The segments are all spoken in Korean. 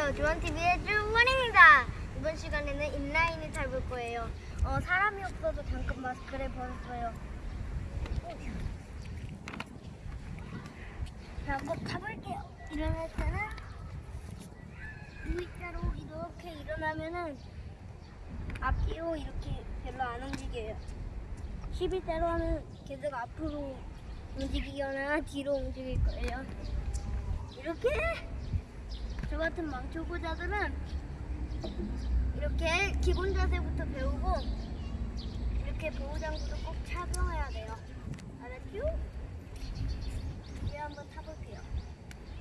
안녕하세요. 조한TV의 주원입니다. 이번 시간에는 인라인을 잘 볼 거예요. 어, 사람이 없어서 잠깐 마스크를 벗었어요. 자, 한번 가볼게요. 일어날 때는 V자로 이렇게 일어나면은 앞뒤로 이렇게 별로 안 움직여요. 11자로 하면 계속 앞으로 움직이거나 뒤로 움직일 거예요. 이렇게 저 같은 망초보자들은 이렇게 기본 자세부터 배우고 이렇게 보호장구도 꼭 착용해야 돼요. 알았죠? 이제 한번 타볼게요.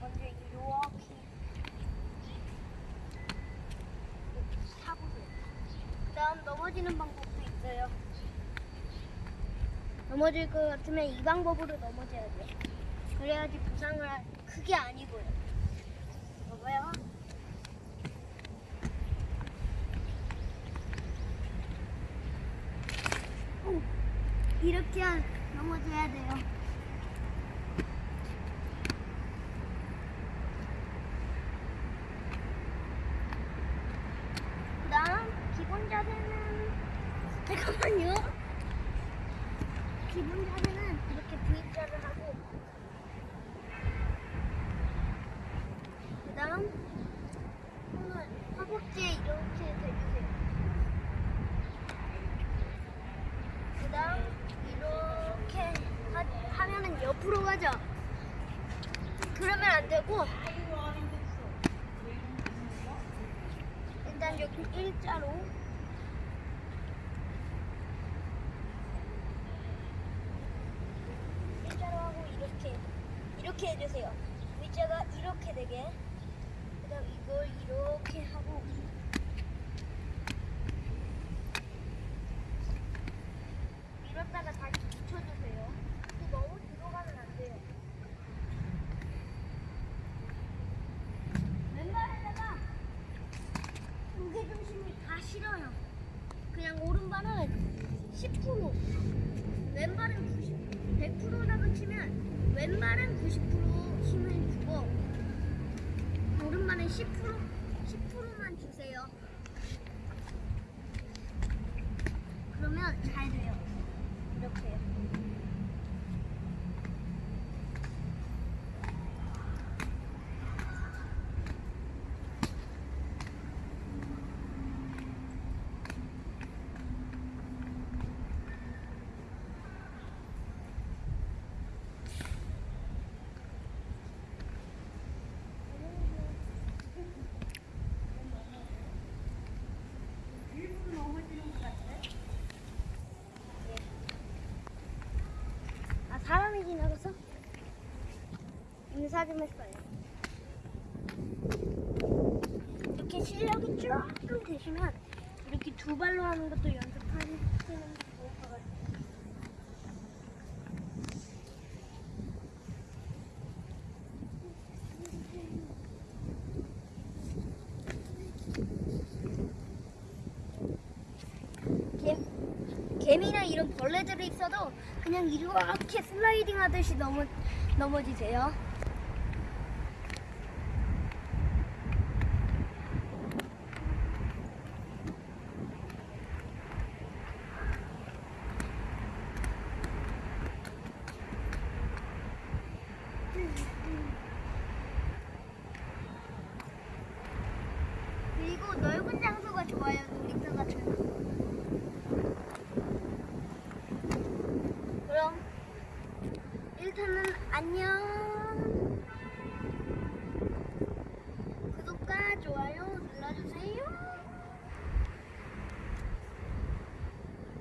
먼저 이렇게 타보세요. 그 다음 넘어지는 방법도 있어요. 넘어질 것 같으면 이 방법으로 넘어져야 돼요. 그래야지 부상을 크게 아니고요. 봐봐요. 오, 이렇게 넘어져야 돼요. 그다음 기본 자세는 잠깐만요. 기본 자세는 이렇게 V자를 하고 그다음 손을 허벅지에 이렇게 대주세요. 그 다음 이렇게 하, 하면은 옆으로 가죠. 그러면 안 되고 일단 여기 일자로 일자로 하고 이렇게 이렇게 해주세요. 의자가 이렇게 되게. 이걸 이렇게 하고 밀었다가 다시 붙여주세요. 또 너무 뒤로 가면 안 돼요. 왼발에다가 무게 중심을 다 실어요. 그냥 오른발은 10%, 왼발은 90, 100%라고 치면 왼발은 90% 힘을 주고 오른발은 10% 10%만 주세요. 그러면 잘 돼요. 이렇게요. 일부러 넘어지는 것 같아. 아 사람이 지나가서 인사 좀 했어요. 이렇게 실력이 조금 되시면 이렇게 두 발로 하는 것도 연습하시는 게 좋을 것 같아요. 개, 개미나 이런 벌레들이 있어도 그냥 이렇게 슬라이딩 하듯이 넘어, 넘어지세요. 그리고 넓은 장소가 좋아요, 놀이터 같은 거. 그럼 일단은 안녕.